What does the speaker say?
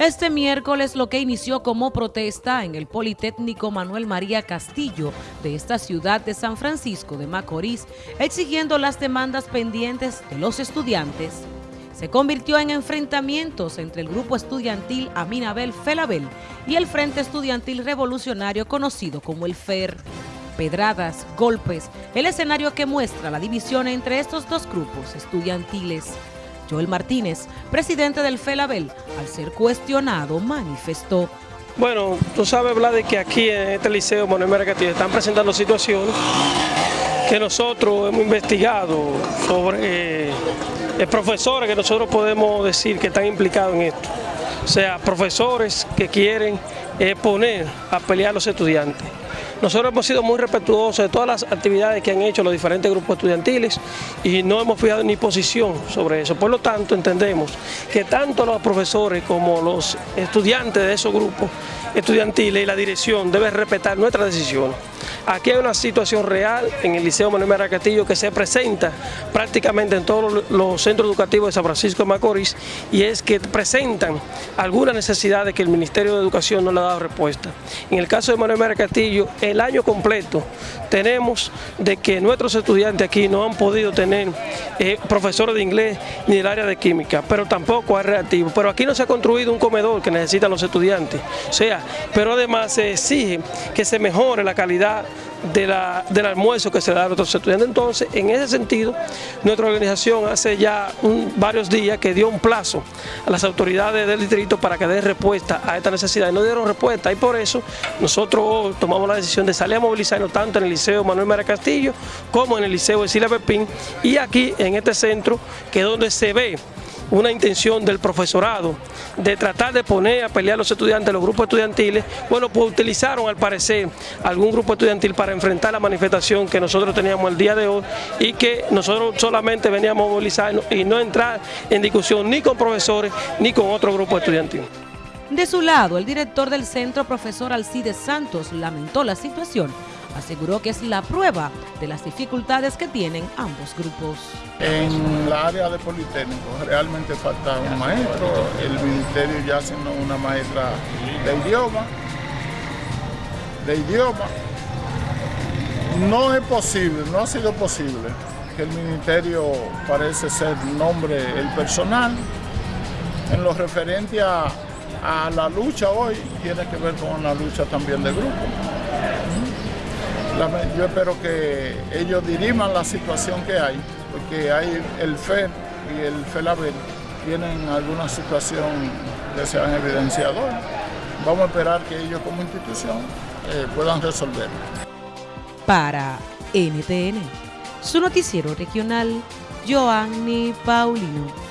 Este miércoles lo que inició como protesta en el Politécnico Manuel María Castillo de esta ciudad de San Francisco de Macorís, exigiendo las demandas pendientes de los estudiantes, se convirtió en enfrentamientos entre el grupo estudiantil Aminabel Felabel y el Frente Estudiantil Revolucionario conocido como el FER. Pedradas, golpes, el escenario que muestra la división entre estos dos grupos estudiantiles. Joel Martínez, presidente del FELABEL, al ser cuestionado, manifestó. Bueno, tú sabes, Vlad, que aquí en este liceo Manuel Castillo están presentando situaciones que nosotros hemos investigado sobre eh, profesores que nosotros podemos decir que están implicados en esto. O sea, profesores que quieren eh, poner a pelear a los estudiantes. Nosotros hemos sido muy respetuosos de todas las actividades que han hecho los diferentes grupos estudiantiles y no hemos fijado ni posición sobre eso. Por lo tanto, entendemos que tanto los profesores como los estudiantes de esos grupos estudiantiles y la dirección deben respetar nuestras decisiones. Aquí hay una situación real en el Liceo Manuel Mera Castillo que se presenta prácticamente en todos los centros educativos de San Francisco de Macorís y es que presentan algunas necesidades que el Ministerio de Educación no le ha dado respuesta. En el caso de Manuel Mera Castillo, el año completo tenemos de que nuestros estudiantes aquí no han podido tener eh, profesores de inglés ni del área de química, pero tampoco hay reactivo. Pero aquí no se ha construido un comedor que necesitan los estudiantes. O sea, pero además se exige que se mejore la calidad del almuerzo que se da a nuestros estudiantes. Entonces, en ese sentido, nuestra organización hace ya varios días que dio un plazo a las autoridades del distrito para que den respuesta a esta necesidad y no dieron respuesta y por eso nosotros tomamos la decisión de salir a movilizarnos tanto en el Liceo Manuel Mara Castillo como en el Liceo Sila Pepín y aquí en este centro que es donde se ve una intención del profesorado de tratar de poner a pelear a los estudiantes, los grupos estudiantiles, bueno, pues utilizaron al parecer algún grupo estudiantil para enfrentar la manifestación que nosotros teníamos el día de hoy y que nosotros solamente veníamos a movilizarnos y no entrar en discusión ni con profesores ni con otro grupo estudiantil. De su lado, el director del centro, profesor Alcides Santos, lamentó la situación aseguró que es la prueba de las dificultades que tienen ambos grupos. En la área de Politécnico realmente falta un maestro, el ministerio ya haciendo una maestra de idioma, de idioma. No es posible, no ha sido posible que el ministerio parece ser nombre el personal en lo referente a, a la lucha hoy, tiene que ver con la lucha también de grupo yo espero que ellos diriman la situación que hay, porque hay el FED y el FELABEL tienen alguna situación que se han evidenciado. Vamos a esperar que ellos como institución eh, puedan resolver. Para NTN, su noticiero regional, Joanny Paulino.